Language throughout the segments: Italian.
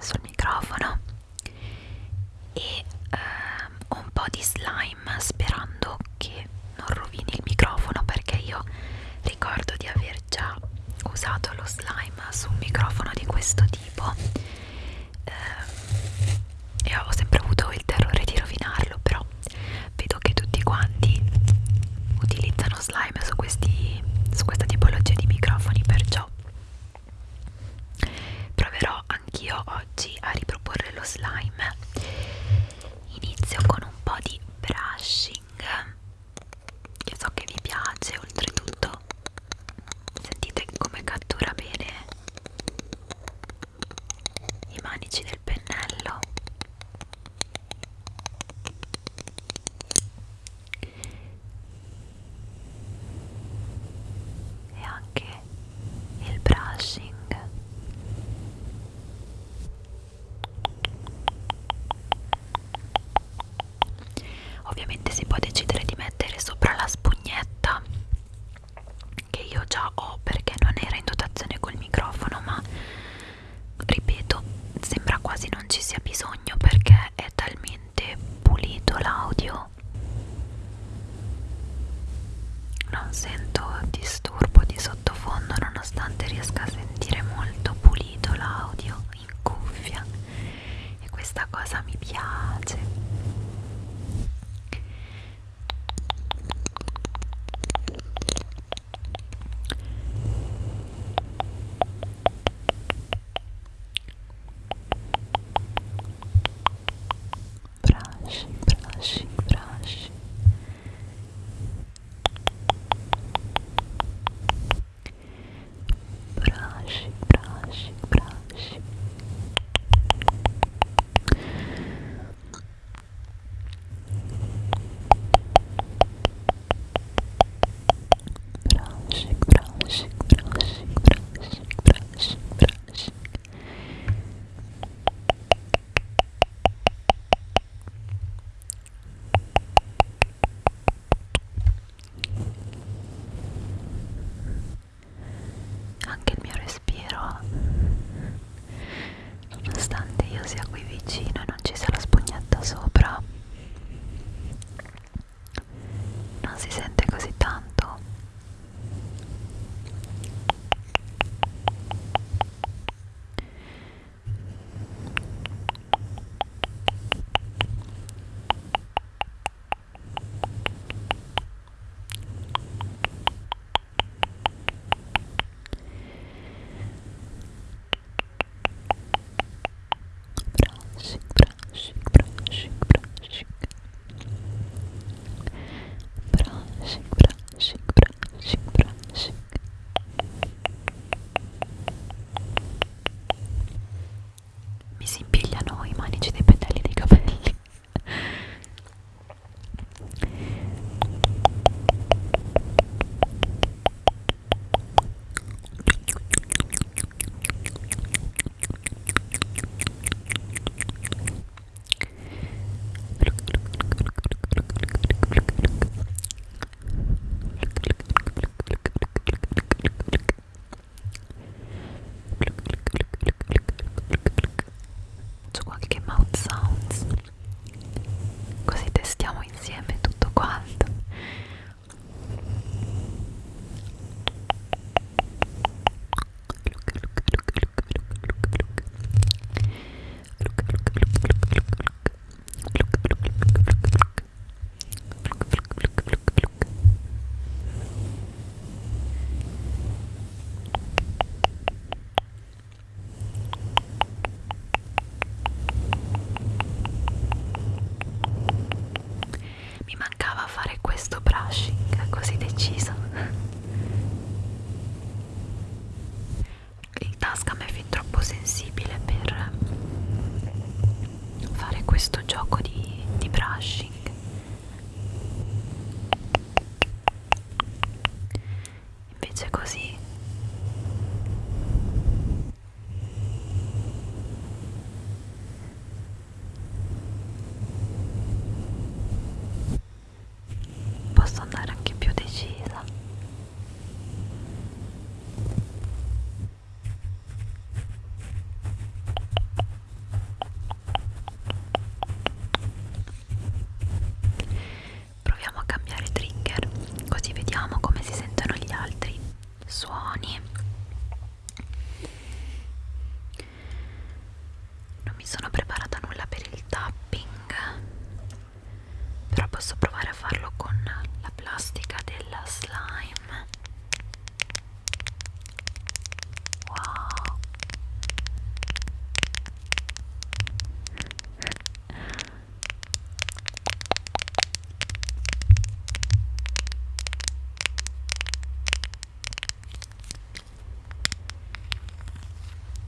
sul microfono e ehm, un po' di slime sperando che non rovini il microfono perché io ricordo di aver già usato lo slime su un microfono di questo tipo. oggi a riproporre lo slime.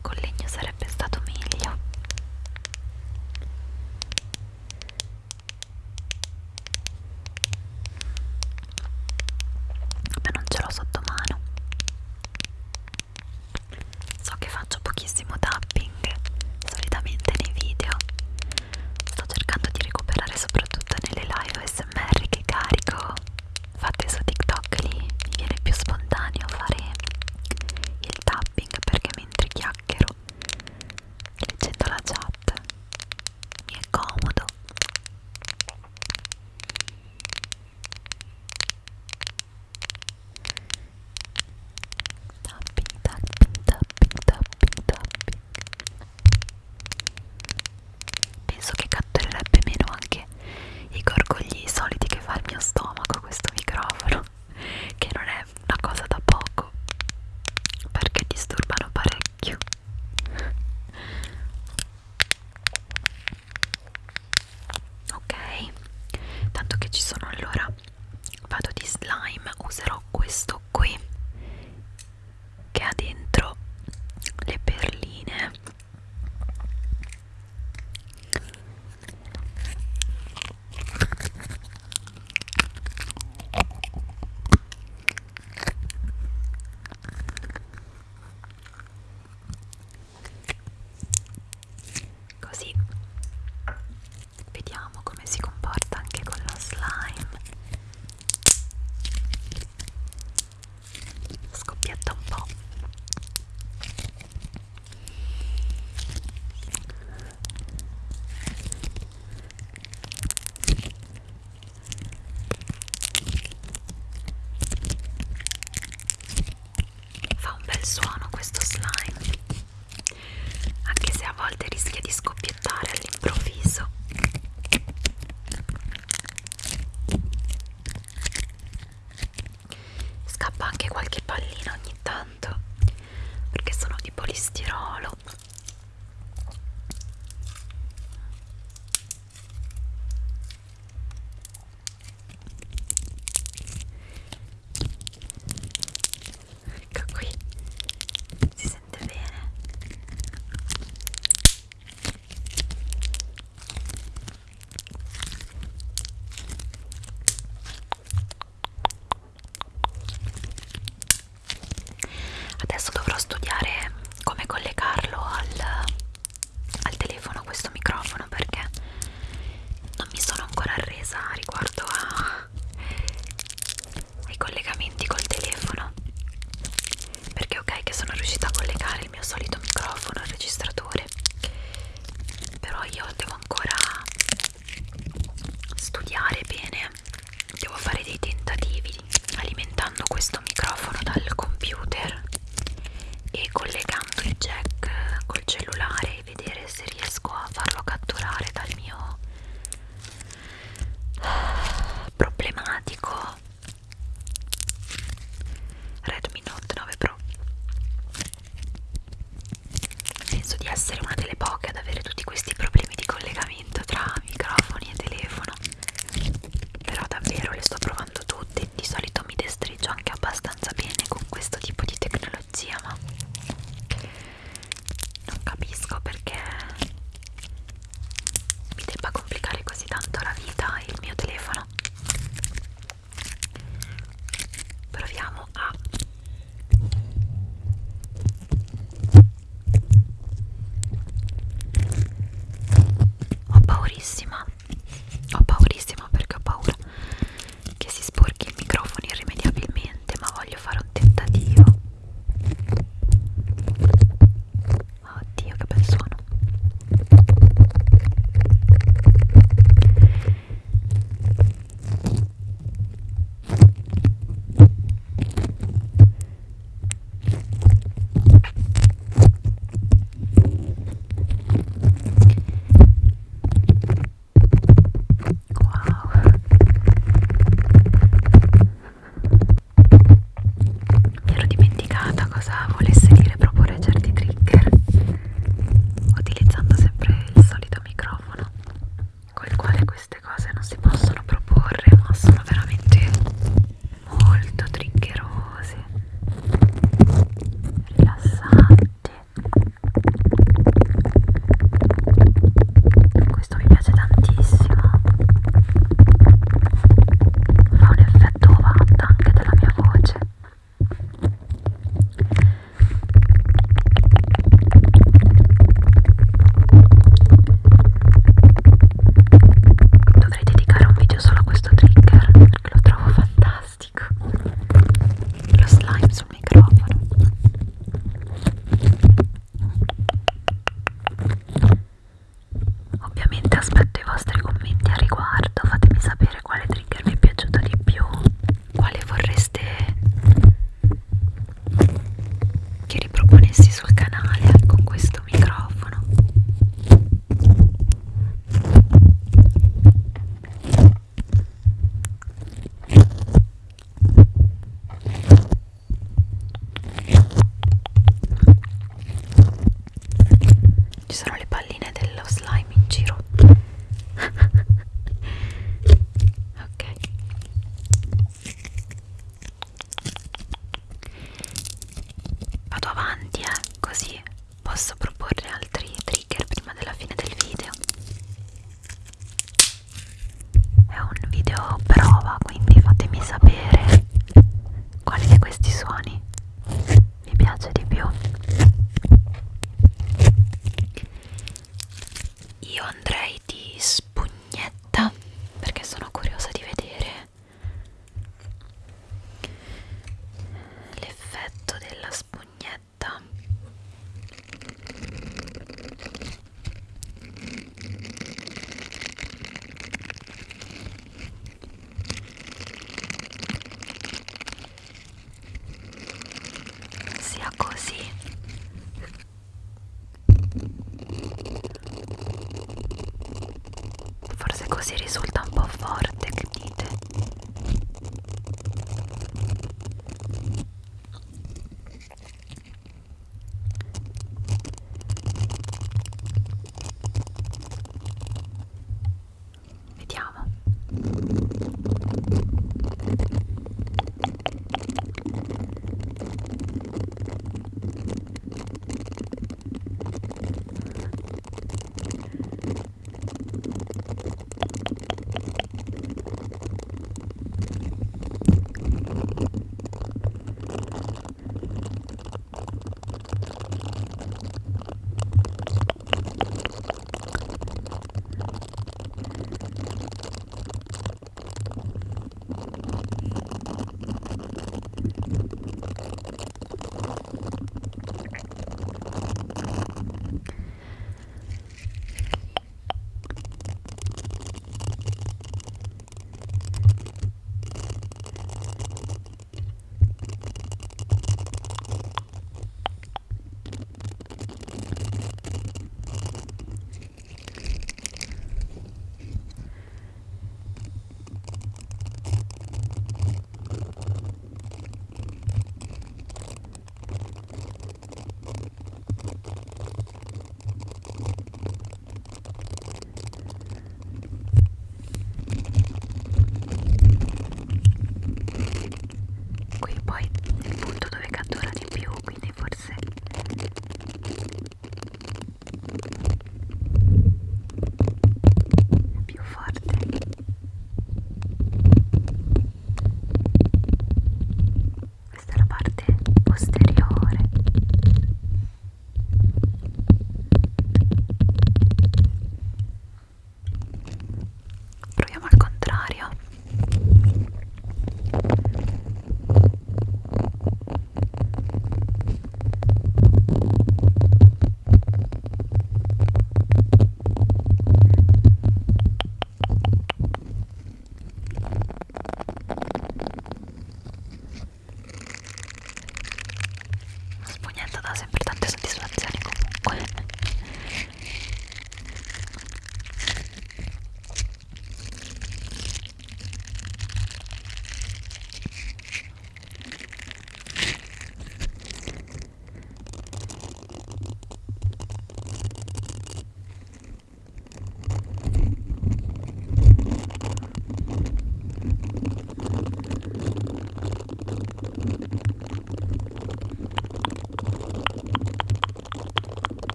Con legno sarebbe stato meglio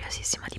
valiosísima